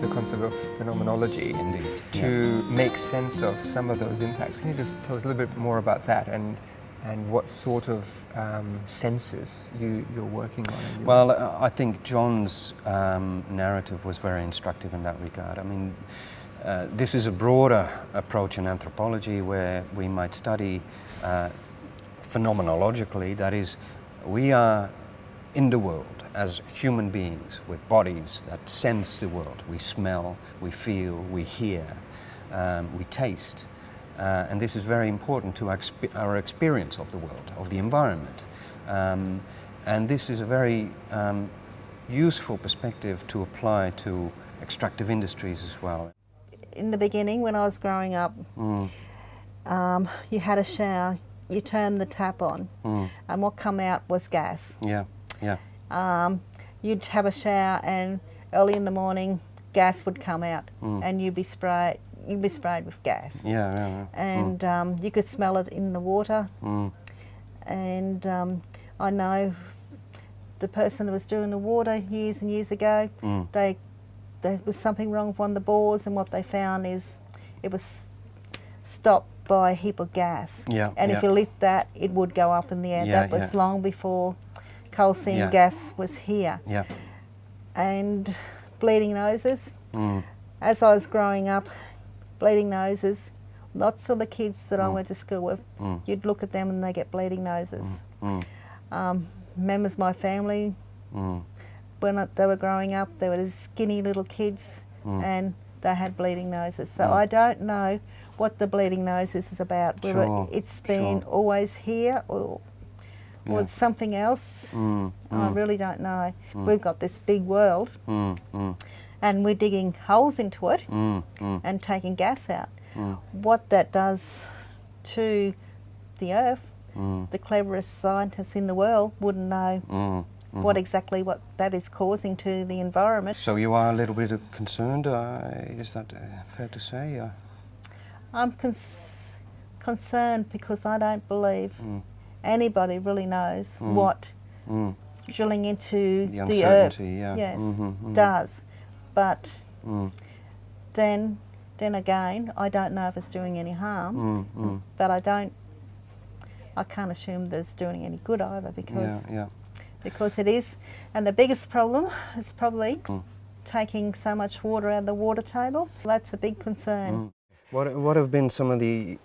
the concept of phenomenology Indeed, to make sense of some of those impacts. Can you just tell us a little bit more about that and and what sort of um, senses you, you're working on? your- Well, uh, I think John's um, narrative was very instructive in that regard. I mean, uh, this is a broader approach in anthropology where we might study uh, phenomenologically, that is, we are in the world as human beings with bodies that sense the world. We smell, we feel, we hear, um, we taste. Uh, and this is very important to our, expe- our experience of the world, of the environment. Um, and this is a very um, useful perspective to apply to extractive industries as well. In the beginning, when I was growing up, Mm, um, you had a shower, you turned the tap on, mm, and what come out was gas. yeah, yeah, Um, you'd have a shower, and early in the morning, gas would come out, Mm. and you'd be sprayed. You'd be sprayed with gas, yeah, yeah. yeah. and um, you could smell it in the water. Mm, And um, I know the person that was doing the water years and years ago. mm, They there was something wrong with one of the bores, and what they found is it was stopped by a heap of gas. Yeah, And if you lit that, it would go up in the air. Yeah, that was yeah. long before coal seam Yeah. gas was here. yeah. And bleeding noses. Mm, As I was growing up, bleeding noses. Lots of the kids that I went to school with, Mm. you'd look at them and they get bleeding noses. mm, Um, members of my family, mm, when I- they were growing up, they were skinny little kids Mm. and they had bleeding noses. So I don't know what the bleeding noses is about, whether Sure, it's been sure. always here or, or Yeah. something else. mm, I really don't know. We've got this big world mm, mm, and we're digging holes into it mm, mm, and taking gas out. mm, What that does to the earth, mm, the cleverest scientists in the world wouldn't know mm. what exactly what that is causing to the environment. So you are a little bit concerned, uh, is that uh, fair to say? Uh, I'm concerned because I don't believe Mm. Anybody really knows Mm. what mm, drilling into the the earth yeah. yes, mhm, mhm, does. But Mm, then, then again, I don't know if it's doing any harm. mm, mm. But I don't. I can't assume that it's doing any good either Yeah, because yeah. because it is. And the biggest problem is probably taking so much water out of the water table. That's a big concern. What, what have been some of the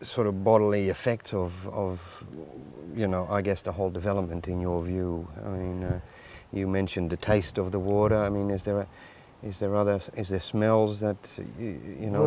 sort of bodily effects of, of, you know, I guess the whole development in your view? I mean, uh, you mentioned the taste of the water. I mean, is there, a, is there other, is there smells that, you, you know?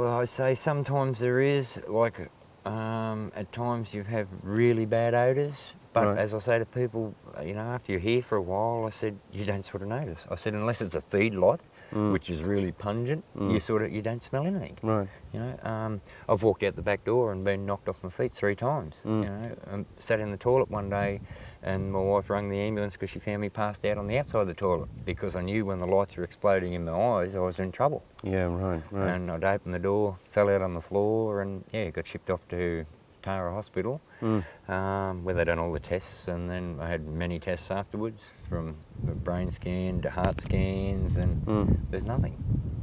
Well, I say sometimes there is, like um, at times you have really bad odours, but Right. as I say to people, you know, after you're here for a while, I said, you don't sort of notice. I said, unless it's a feed lot, Mm. which is really pungent, you sort of, you don't smell anything. right. You know, um, I've walked out the back door and been knocked off my feet three times. Mm. You know, um, sat in the toilet one day, and my wife rang the ambulance because she found me passed out on the outside of the toilet because I knew when the lights were exploding in my eyes, I was in trouble. Yeah, right, right. And I'd opened the door, fell out on the floor, and yeah, got shipped off to Tara Hospital, Mm. um, where they done all the tests, and then I had many tests afterwards, from the brain scan to heart scans, and Mm. there's nothing,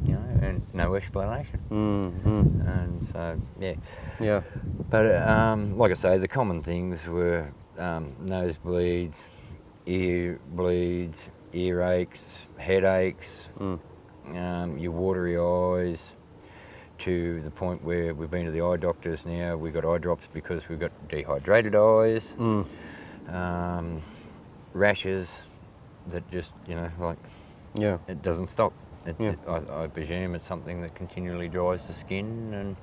you know, and no explanation. Mm. And so, yeah. Yeah. But um, like I say, the common things were um, nosebleeds, ear bleeds, earaches, headaches, Mm. um, your watery eyes, to the point where we've been to the eye doctors now. We've got eye drops because we've got dehydrated eyes, Mm. um, rashes that just, you know, like Yeah. it doesn't stop. It, Yeah. it- I, I presume it's something that continually dries the skin and.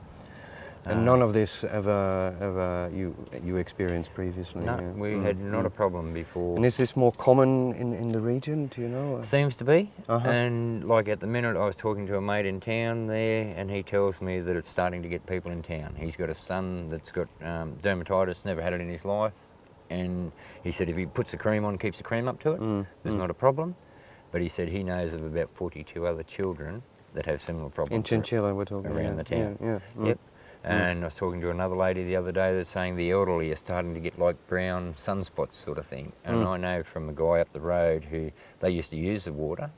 And uh, none of this ever, ever you you experienced previously. No, yeah? we Mm, had not a mm. problem before. And is this more common in, in the region? Do you know? Seems to be. Uh-huh. And like at the minute, I was talking to a mate in town there, and he tells me that it's starting to get people in town. He's got a son that's got um, dermatitis, never had it in his life, and he said if he puts the cream on, keeps the cream up to it, Mm, there's mm. not a problem. But he said he knows of about 42 other children that have similar problems. In Chinchilla, we're talking around yeah, the town. Yeah, yeah. mm. Yep. And I was talking to another lady the other day that's saying the elderly are starting to get like brown sunspots sort of thing. And Mm. I know from a guy up the road who they used to use the water,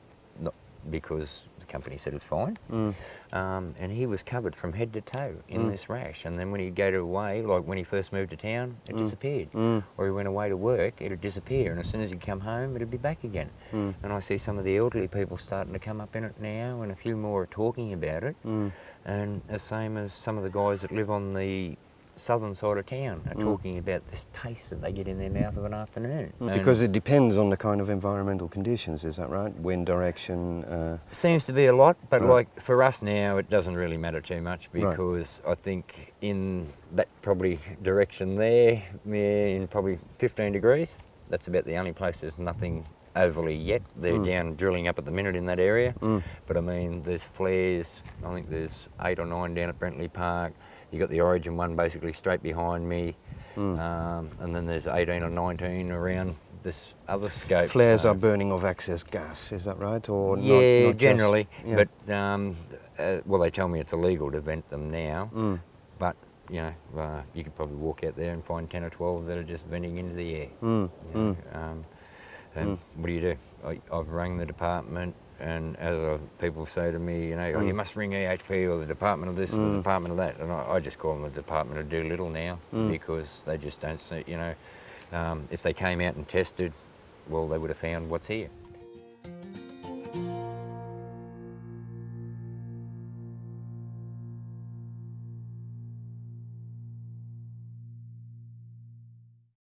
because the company said it's fine. Mm. Um, and he was covered from head to toe in Mm. this rash. And then when he'd go to away, like when he first moved to town, it Mm. disappeared. Mm. Or he went away to work, it'd disappear. And as soon as he'd come home, it'd be back again. Mm. And I see some of the elderly people starting to come up in it now, and a few more are talking about it. Mm. And the same as some of the guys that live on the southern side of town are Mm. talking about this taste that they get in their mouth of an afternoon. And Because it depends on the kind of environmental conditions, is that right? Wind direction. Uh, seems to be a lot, but Right. like for us now, it doesn't really matter too much Right. because I think in that probably direction there, in probably 15 degrees, that's about the only place there's nothing overly yet. They're Mm. down drilling up at the minute in that area. Mm. But I mean, there's flares. I think there's eight or nine down at Brentley Park. You got the Origin one basically straight behind me, Mm. um, and then there's 18 or 19 around this other scope. Flares so- are burning of excess gas, is that right? Or not- yeah, not just- generally. yeah. But um, uh, well, they tell me it's illegal to vent them now. Mm. But you know, uh, you could probably walk out there and find 10 or 12 that are just venting into the air. Mm. you know. Mm. And what do you do? I, I've rang the department, and as uh, people say to me, you know, oh, you Mm. must ring EHP or the department of this or the Mm. department of that, and I, I just call them the department of Doolittle now Mm. because they just don't see, you know, um, if they came out and tested, well, they would have found what's here.